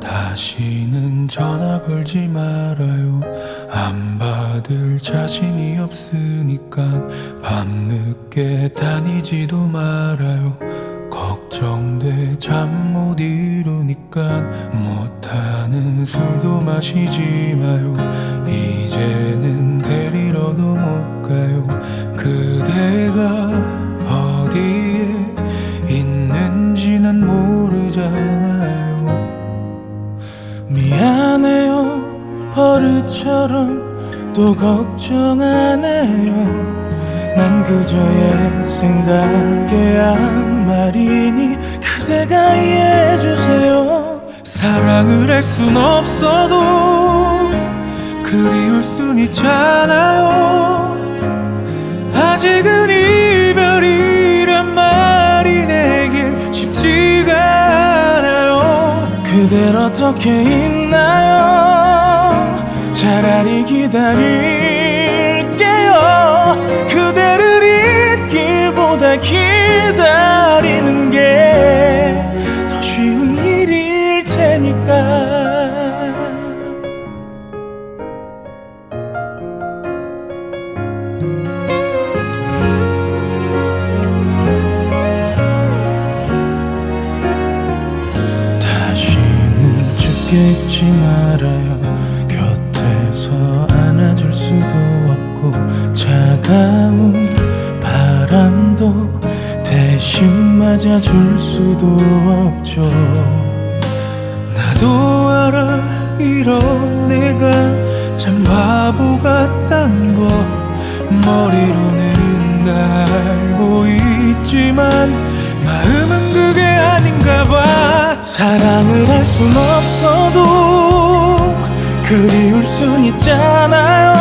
다시는 전화 걸지 말아요. 안 받을 자신이 없으니까 밤늦게 다니지도 말아요. 걱정돼 잠 못 이루 니까 못하는 술도 마시지 마요. 이제는 데리러도 못 가요. 그대가 어디에 있는지 난 모르잖아요. 미안해요 버릇처럼 또 걱정 안 해요. 난 그저 옛 생각에 한 말이니 그대가 이해해주세요. 사랑을 할 순 없어도 그리울 순 있잖아요. 아직은 이별이란 말이 내겐 쉽지가 않아요. 그댈 어떻게 있나요? 차라리 기다릴게요. 그대를 잊기보다 기 잊지 말아요. 곁에서 안아줄 수도 없고 차가운 바람도 대신 맞아줄 수도 없죠. 나도 알아 이런 내가 참 바보 같단 거. 머리로는 알고 있지만 마음은 그게 아닌가 봐 사랑을 할 순 없어도 그리울 순 있잖아요.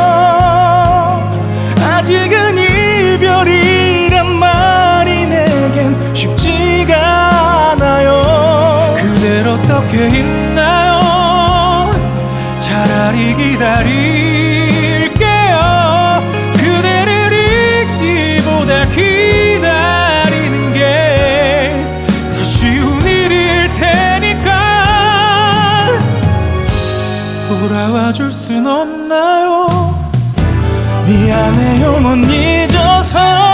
아직은 이별이란 말이 내겐 쉽지가 않아요. 그댈 어떻게 있나요? 차라리 기다릴 없나요? 미안해요 못 잊어서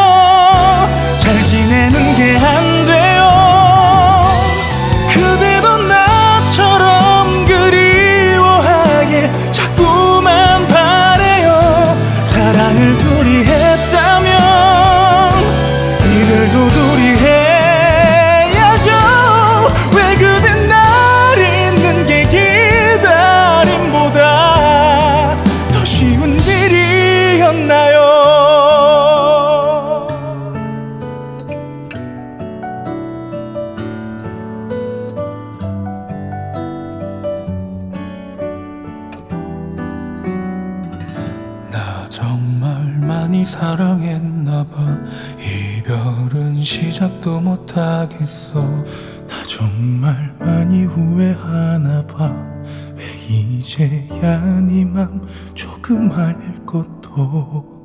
많이 사랑했나봐. 이별은 시작도 못하겠어. 나 정말 많이 후회하나봐. 왜 이제야 네맘 조금 알 것도